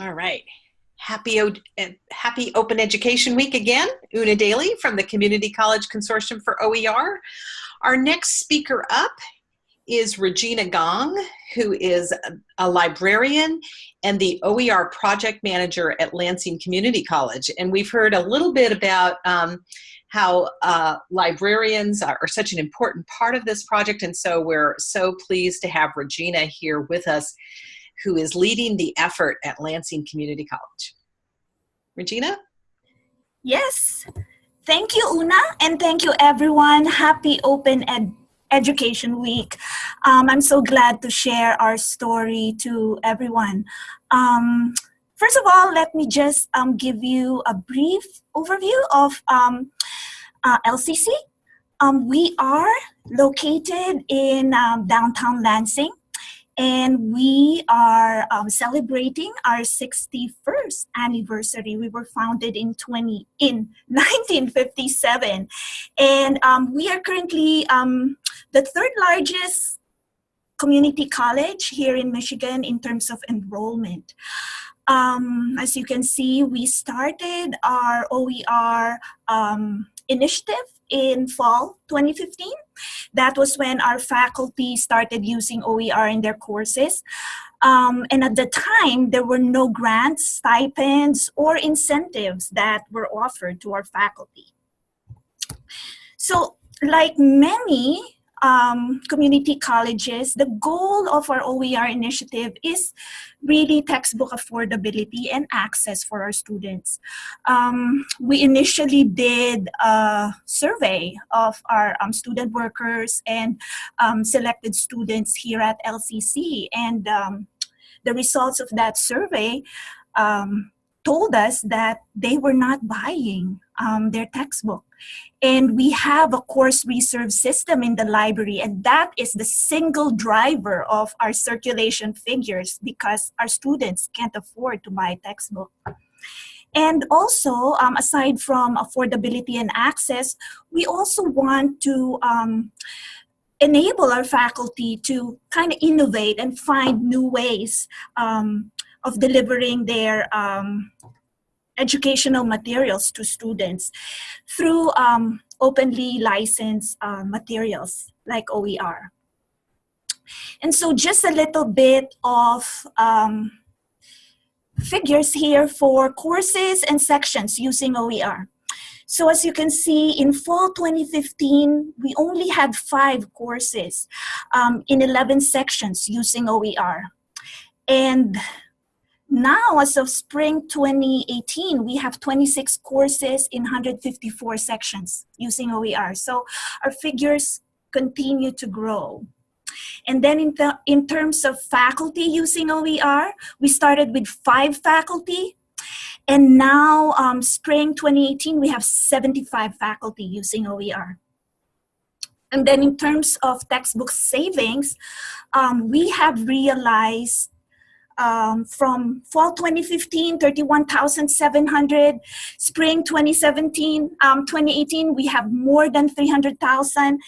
All right. Happy, happy Open Education Week again. Una Daly from the Community College Consortium for OER. Our next speaker up is Regina Gong, who is a librarian and the OER project manager at Lansing Community College. And we've heard a little bit about um, how uh, librarians are, are, such an important part of this project. And so we're so pleased to have Regina here with us, who is leading the effort at Lansing Community College. Regina? Yes. Thank you, Una, and thank you, everyone. Happy Open Ed Education Week. Um, I'm so glad to share our story to everyone. Um, first of all, let me just um, give you a brief overview of um, uh, LCC. Um, we are located in um, downtown Lansing and we are um, celebrating our 61st anniversary. We were founded in 20 in 1957, and um, we are currently um, the third largest community college here in Michigan in terms of enrollment. Um, as you can see, we started our OER um, initiative in fall 2015. That was when our faculty started using OER in their courses. Um, and at the time, there were no grants, stipends, or incentives that were offered to our faculty. So like many um, community colleges, the goal of our OER initiative is really textbook affordability and access for our students. Um, we initially did a survey of our um, student workers and um, selected students here at LCC and um, the results of that survey um, told us that they were not buying um, their textbook. And we have a course reserve system in the library, and that is the single driver of our circulation figures because our students can't afford to buy a textbook. And also, um, aside from affordability and access, we also want to um, enable our faculty to kind of innovate and find new ways um, of delivering their um, educational materials to students through um, openly licensed uh, materials like OER. And so just a little bit of um, figures here for courses and sections using OER. So as you can see, in fall 2015, we only had five courses um, in 11 sections using OER. And now, as of spring 2018, we have 26 courses in 154 sections using OER. So our figures continue to grow. And then in, in terms of faculty using OER, we started with five faculty. And now, um, spring 2018, we have 75 faculty using OER. And then in terms of textbook savings, um, we have realized um, from fall 2015, 31,700. Spring 2017, um, 2018, we have more than 300,000.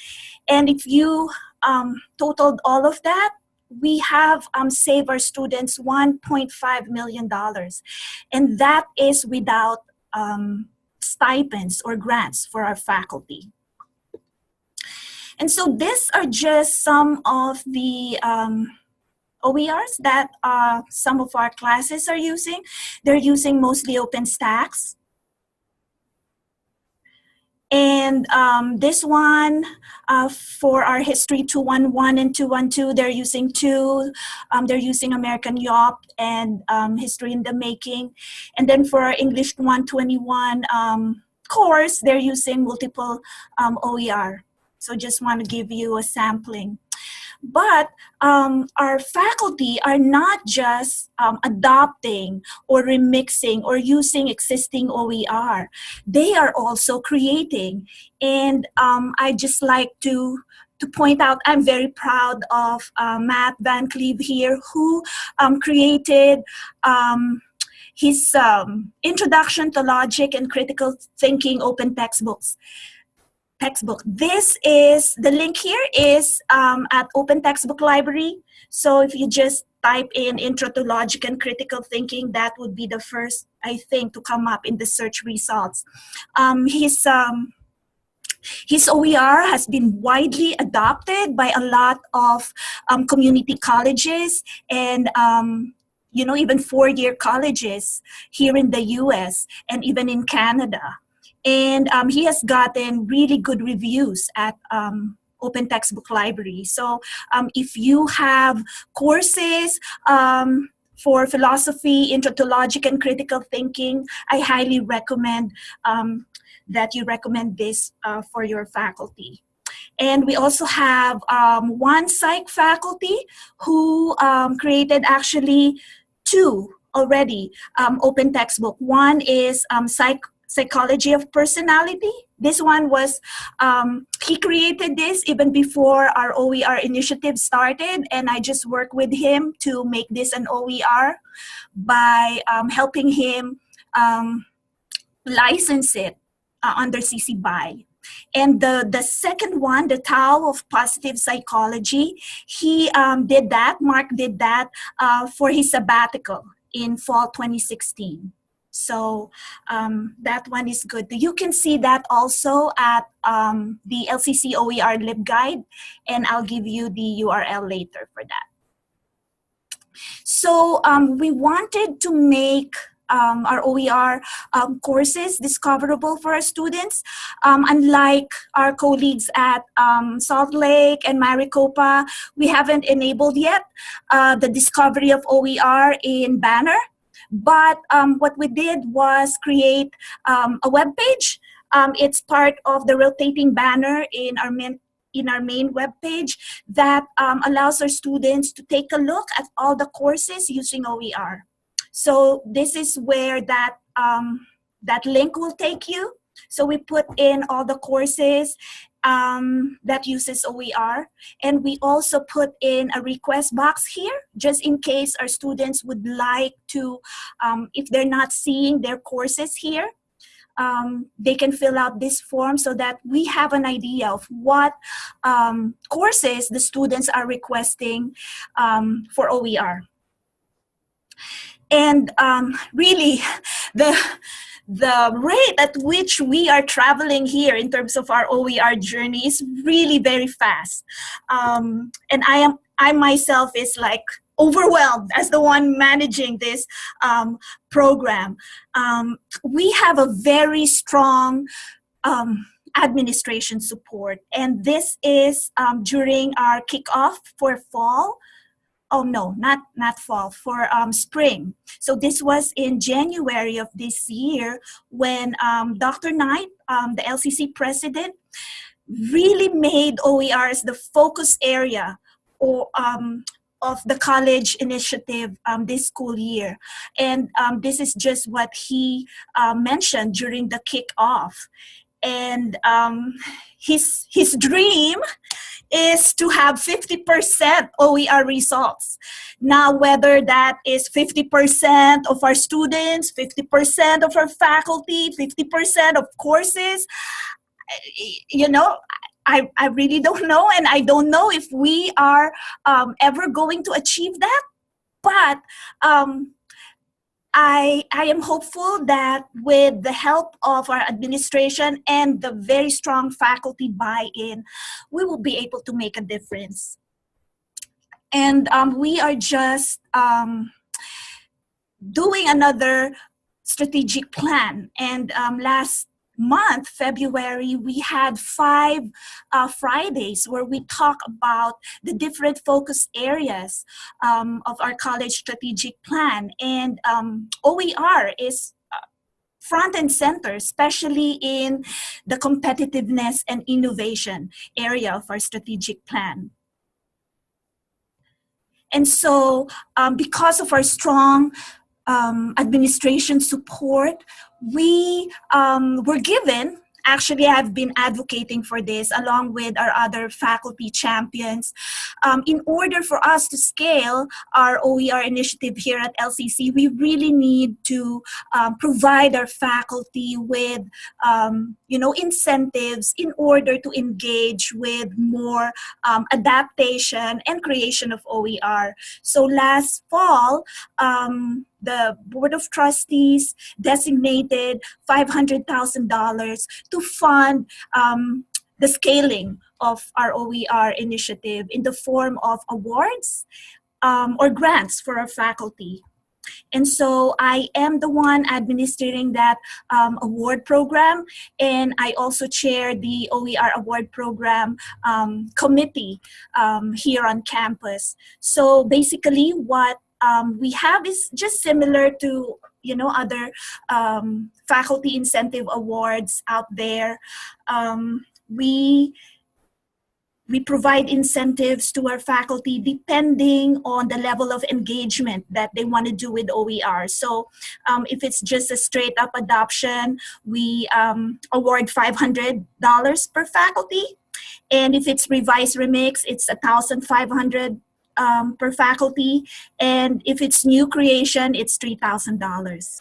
And if you um, totaled all of that, we have um, saved our students $1.5 million. And that is without um, stipends or grants for our faculty. And so these are just some of the um, OERs that uh, some of our classes are using. They're using mostly OpenStax. And um, this one, uh, for our History 211 and 212, they're using two. Um, they're using American Yawp and um, History in the Making. And then for our English 121 um, course, they're using multiple um, OER. So just want to give you a sampling. But um, our faculty are not just um, adopting or remixing or using existing OER. They are also creating. And um, I just like to to point out, I'm very proud of uh, Matt Van Cleave here, who um, created um, his um, Introduction to Logic and Critical Thinking open textbooks textbook. This is, the link here is um, at Open Textbook Library. So if you just type in Intro to Logic and Critical Thinking, that would be the first, I think, to come up in the search results. Um, his, um, his OER has been widely adopted by a lot of um, community colleges and um, you know, even four-year colleges here in the US and even in Canada. And um, he has gotten really good reviews at um, Open Textbook Library. So um, if you have courses um, for philosophy, intro to logic and critical thinking, I highly recommend um, that you recommend this uh, for your faculty. And we also have um, one psych faculty who um, created actually two already um, open textbook. One is psych psychology of personality. This one was, um, he created this even before our OER initiative started and I just worked with him to make this an OER by um, helping him um, license it uh, under CC BY. And the, the second one, the Tao of Positive Psychology, he um, did that, Mark did that uh, for his sabbatical in fall 2016. So um, that one is good. You can see that also at um, the LCC OER LibGuide, and I'll give you the URL later for that. So um, we wanted to make um, our OER um, courses discoverable for our students. Um, unlike our colleagues at um, Salt Lake and Maricopa, we haven't enabled yet uh, the discovery of OER in Banner. But um, what we did was create um, a web page. it's part of the rotating banner in our main in our main web page that allows our students to take a look at all the courses using OER. So this is where that, um, that link will take you. So we put in all the courses um, that uses OER. And we also put in a request box here, just in case our students would like to, um, if they're not seeing their courses here, um, they can fill out this form so that we have an idea of what um, courses the students are requesting um, for OER. And um, really, the, the rate at which we are traveling here in terms of our OER journey is really very fast. Um, and I am I myself is like overwhelmed as the one managing this um, program. Um, we have a very strong um, administration support and this is um, during our kickoff for fall oh no, not, not fall, for um, spring. So this was in January of this year when um, Dr. Knight, um, the LCC president, really made OERs the focus area or, um, of the college initiative um, this school year. And um, this is just what he uh, mentioned during the kickoff. And his, his dream is to have 50% OER results. Now, whether that is 50% of our students, 50% of our faculty, 50% of courses, you know, I, I really don't know, and I don't know if we are um, ever going to achieve that. But um, I, I am hopeful that with the help of our administration and the very strong faculty buy-in, we will be able to make a difference. And um, we are just um, doing another strategic plan. And um, last month, February, we had five uh, Fridays where we talk about the different focus areas um, of our college strategic plan. And um, OER is uh, front and center, especially in the competitiveness and innovation area of our strategic plan. And so um, because of our strong um, administration support, we um, were given actually I've been advocating for this along with our other faculty champions. Um, in order for us to scale our OER initiative here at LCC, we really need to um, provide our faculty with, um, you know, incentives in order to engage with more um, adaptation and creation of OER. So last fall, um, the Board of Trustees designated $500,000 to fund um, the scaling of our OER initiative in the form of awards um, or grants for our faculty. And so I am the one administering that um, award program, and I also chair the OER award program um, committee um, here on campus. So basically, what um, we have is just similar to you know other um, faculty incentive awards out there. Um, we we provide incentives to our faculty depending on the level of engagement that they want to do with OER. So um, if it's just a straight up adoption, we um, award $500 per faculty. And if it's revised remix, it's 1,500 um, per faculty. And if it's new creation, it's $3,000.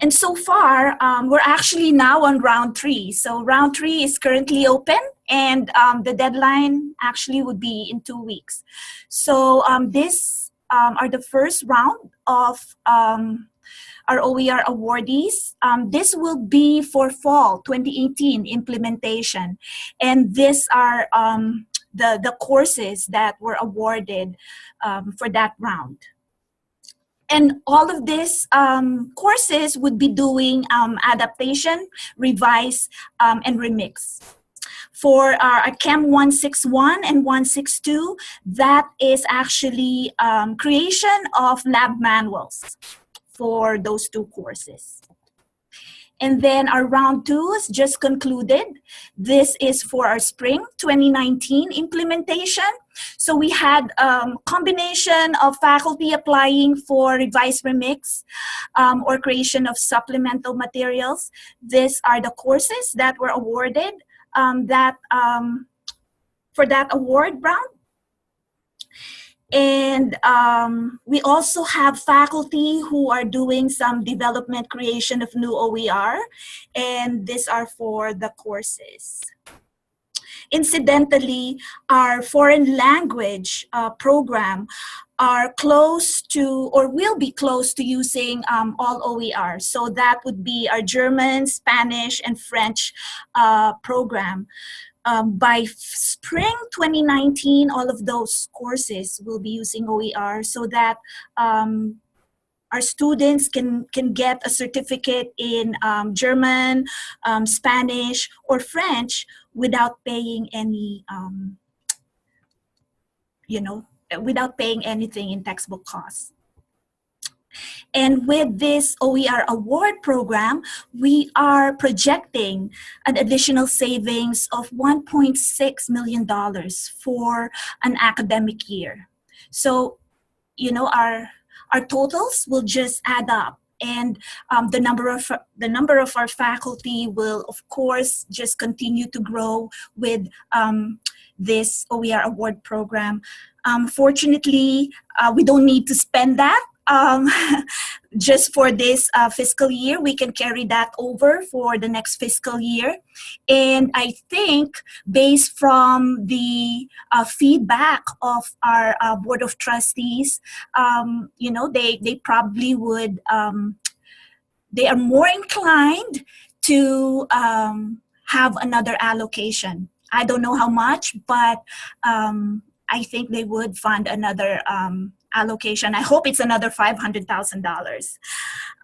And so far, um, we're actually now on round three. So round three is currently open and um, the deadline actually would be in two weeks. So um, this um, are the first round of um, our OER awardees. Um, this will be for fall 2018 implementation. And these are the, the courses that were awarded um, for that round. And all of these um, courses would be doing um, adaptation, revise, um, and remix. For our Chem 161 and 162, that is actually um, creation of lab manuals for those two courses. And then our round two is just concluded. This is for our spring 2019 implementation. So we had a um, combination of faculty applying for revised Remix um, or creation of supplemental materials. These are the courses that were awarded um, that um, for that award round. And um, we also have faculty who are doing some development creation of new OER, and these are for the courses. Incidentally, our foreign language uh, program are close to or will be close to using um, all OER. So that would be our German, Spanish, and French uh, program um, by spring 2019, all of those courses will be using OER so that um, our students can, can get a certificate in um, German, um, Spanish, or French without paying any, um, you know, without paying anything in textbook costs. And with this OER award program, we are projecting an additional savings of $1.6 million for an academic year. So, you know, our, our totals will just add up and um, the number of the number of our faculty will of course just continue to grow with um, this OER award program. Um, fortunately, uh, we don't need to spend that um, just for this uh, fiscal year. We can carry that over for the next fiscal year. And I think based from the uh, feedback of our uh, Board of Trustees, um, you know, they, they probably would, um, they are more inclined to um, have another allocation. I don't know how much, but um, I think they would fund another um, allocation. I hope it's another $500,000.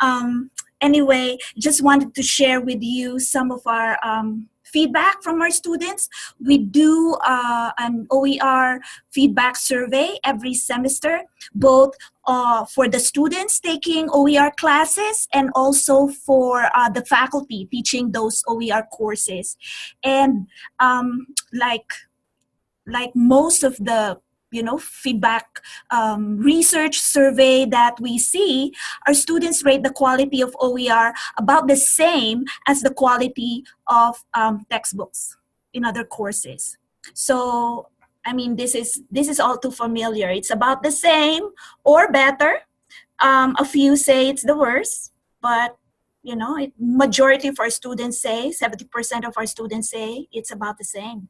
Um, anyway, just wanted to share with you some of our um, feedback from our students. We do uh, an OER feedback survey every semester, both uh, for the students taking OER classes and also for uh, the faculty teaching those OER courses. And um, like, like most of the you know feedback um, research survey that we see our students rate the quality of oer about the same as the quality of um, textbooks in other courses. So i mean this is this is all too familiar. It's about the same or better. Um, a few say it's the worst but you know it, majority of our students say 70% of our students say it's about the same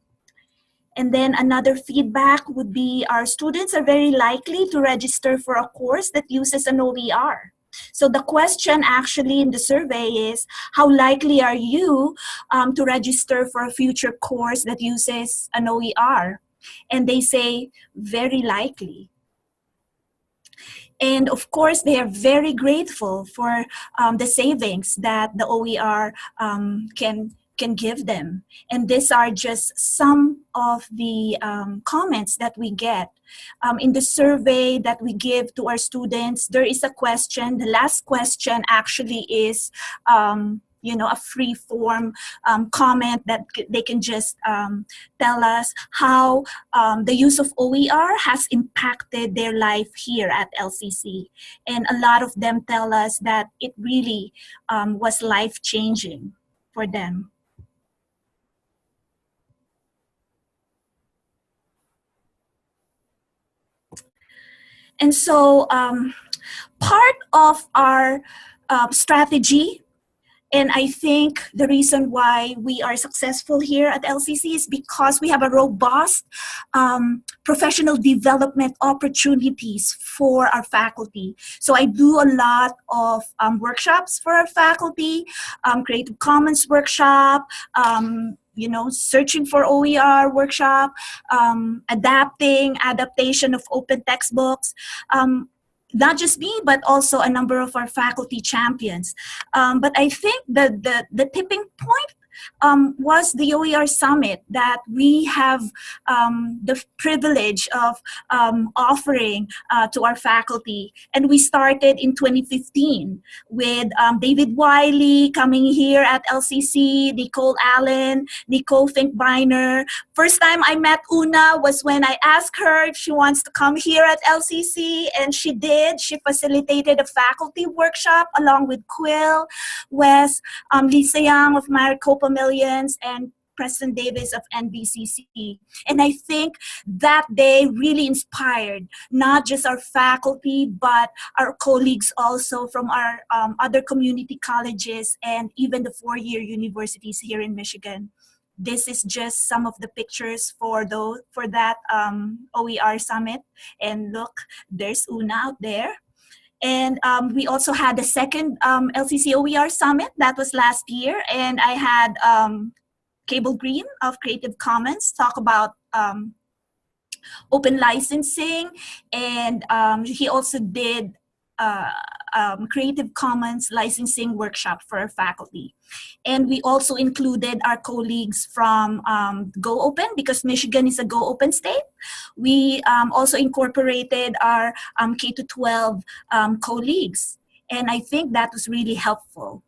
and then another feedback would be our students are very likely to register for a course that uses an OER. So the question actually in the survey is, how likely are you um, to register for a future course that uses an OER? And they say, very likely. And of course, they are very grateful for um, the savings that the OER um, can can give them. And these are just some of the um, comments that we get. Um, in the survey that we give to our students, there is a question. The last question actually is, um, you know, a free form um, comment that they can just um, tell us how um, the use of OER has impacted their life here at LCC. And a lot of them tell us that it really was life-changing for them. And so um, part of our uh, strategy and I think the reason why we are successful here at LCC is because we have a robust um, professional development opportunities for our faculty. So I do a lot of um, workshops for our faculty, um, Creative Commons workshop, um, you know, searching for OER workshop, um, adapting, adaptation of open textbooks. Um, not just me, but also a number of our faculty champions. Um, but I think the, the, the tipping point um, was the OER Summit that we have um, the privilege of um, offering uh, to our faculty. And we started in 2015 with um, David Wiley coming here at LCC, Nicole Allen, Nicole Finkbeiner. First time I met Una was when I asked her if she wants to come here at LCC, and she did. She facilitated a faculty workshop along with Quill, West, um, Lisa Young of Maricopa Millions and Preston Davis of NVCC. And I think that day really inspired not just our faculty, but our colleagues also from our um, other community colleges and even the four-year universities here in Michigan. This is just some of the pictures for those for that um, OER summit. And look, there's Una out there. And um, we also had the second um, LCC OER Summit, that was last year. And I had um, Cable Green of Creative Commons talk about um, open licensing. And um, he also did uh, um, Creative Commons licensing workshop for our faculty. And we also included our colleagues from um, Go Open because Michigan is a Go Open state. We um, also incorporated our um, K-12 um, colleagues. And I think that was really helpful.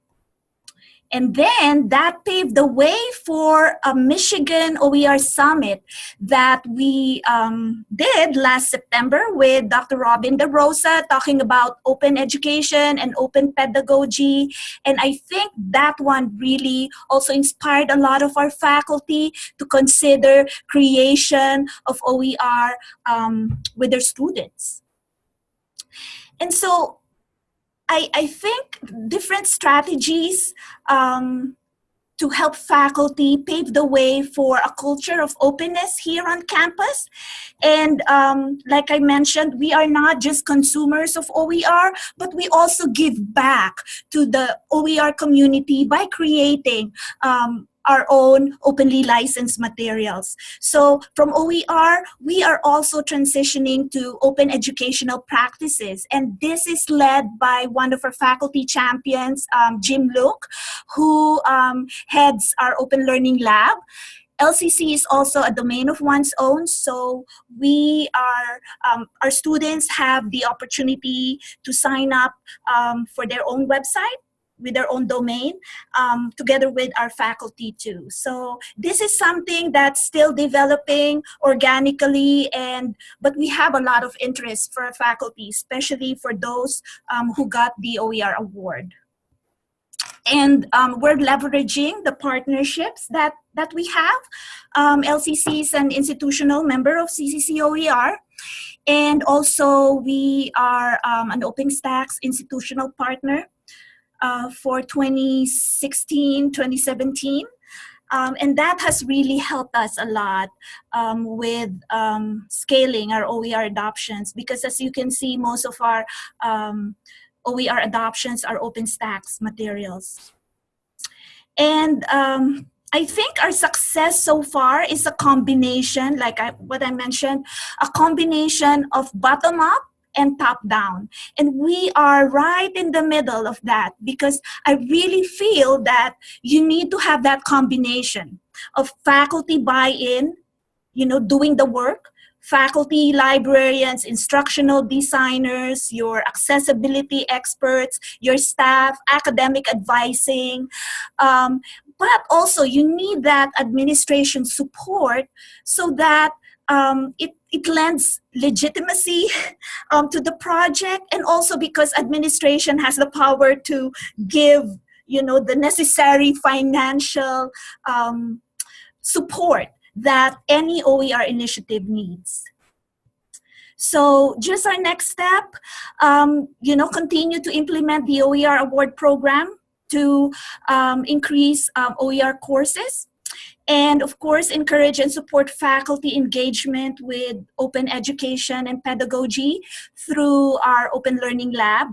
And then that paved the way for a Michigan OER Summit that we um, did last September with Dr. Robin DeRosa talking about open education and open pedagogy. And I think that one really also inspired a lot of our faculty to consider creation of OER um, with their students. And so I, I think different strategies um, to help faculty pave the way for a culture of openness here on campus. And um, like I mentioned, we are not just consumers of OER, but we also give back to the OER community by creating um, our own openly licensed materials. So from OER, we are also transitioning to open educational practices. And this is led by one of our faculty champions, um, Jim Luke, who um, heads our open learning lab. LCC is also a domain of one's own, so we are, um, our students have the opportunity to sign up um, for their own website with their own domain, um, together with our faculty too. So this is something that's still developing organically, and but we have a lot of interest for our faculty, especially for those um, who got the OER award. And um, we're leveraging the partnerships that, that we have. Um, LCC is an institutional member of CCC OER. And also we are um, an OpenStax institutional partner uh, for 2016, 2017. Um, and that has really helped us a lot um, with um, scaling our OER adoptions because as you can see, most of our um, OER adoptions are OpenStax materials. And um, I think our success so far is a combination, like I, what I mentioned, a combination of bottom up and top down. And we are right in the middle of that because I really feel that you need to have that combination of faculty buy-in, you know, doing the work, faculty, librarians, instructional designers, your accessibility experts, your staff, academic advising. Um, but also you need that administration support so that um, it, it lends legitimacy um, to the project and also because administration has the power to give you know the necessary financial um, support that any OER initiative needs. So just our next step, um, you know, continue to implement the OER award program to um, increase um, OER courses. And of course, encourage and support faculty engagement with open education and pedagogy through our Open Learning Lab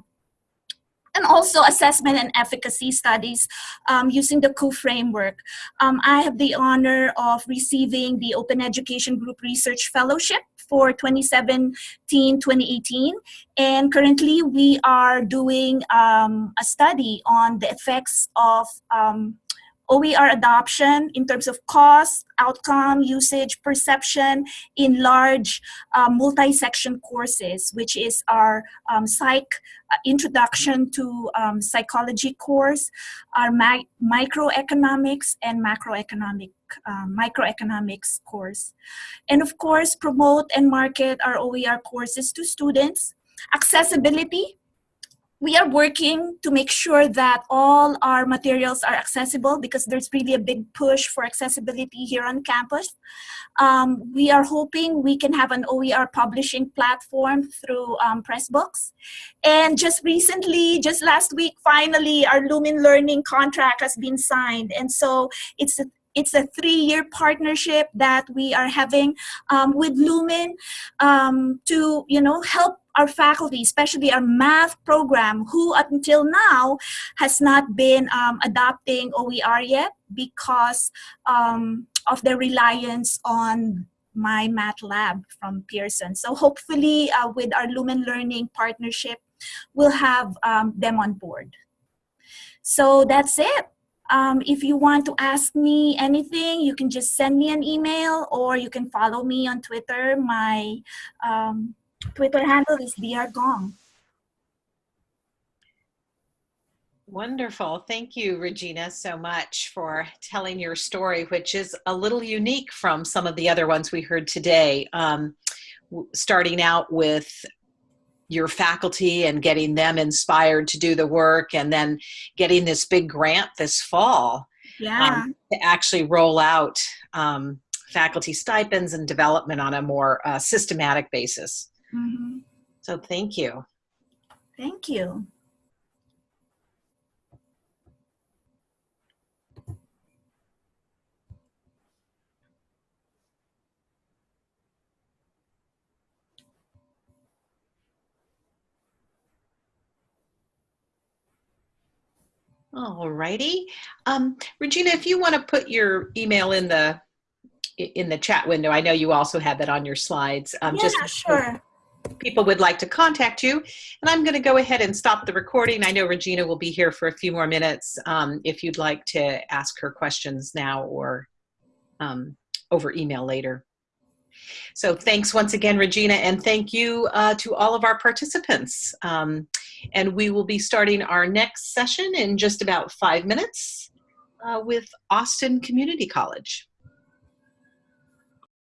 and also assessment and efficacy studies um, using the COUP framework. Um, I have the honor of receiving the Open Education Group Research Fellowship for 2017-2018 and currently we are doing um, a study on the effects of um, OER adoption in terms of cost, outcome, usage, perception in large uh, multi-section courses, which is our um, psych uh, introduction to um, psychology course, our microeconomics and macroeconomic uh, microeconomics course. And of course, promote and market our OER courses to students. Accessibility, we are working to make sure that all our materials are accessible because there's really a big push for accessibility here on campus. Um, we are hoping we can have an OER publishing platform through um, Pressbooks. And just recently, just last week, finally, our Lumen Learning contract has been signed. And so it's a it's a three-year partnership that we are having um, with Lumen um, to, you know, help our faculty, especially our math program, who until now has not been um, adopting OER yet because um, of their reliance on MyMathLab from Pearson. So hopefully uh, with our Lumen Learning partnership, we'll have um, them on board. So that's it. Um, if you want to ask me anything, you can just send me an email or you can follow me on Twitter. My um, Twitter handle is drgong. Wonderful. Thank you, Regina, so much for telling your story, which is a little unique from some of the other ones we heard today. Um, starting out with your faculty and getting them inspired to do the work and then getting this big grant this fall yeah. um, to actually roll out um, faculty stipends and development on a more uh, systematic basis. Mm -hmm. So thank you. Thank you. All righty. Um, Regina, if you want to put your email in the in the chat window, I know you also had that on your slides. Um, yeah, just sure people would like to contact you. And I'm going to go ahead and stop the recording. I know Regina will be here for a few more minutes um, if you'd like to ask her questions now or um, over email later. So thanks once again, Regina, and thank you uh, to all of our participants. Um, And we will be starting our next session in just about five minutes uh, with Austin Community College.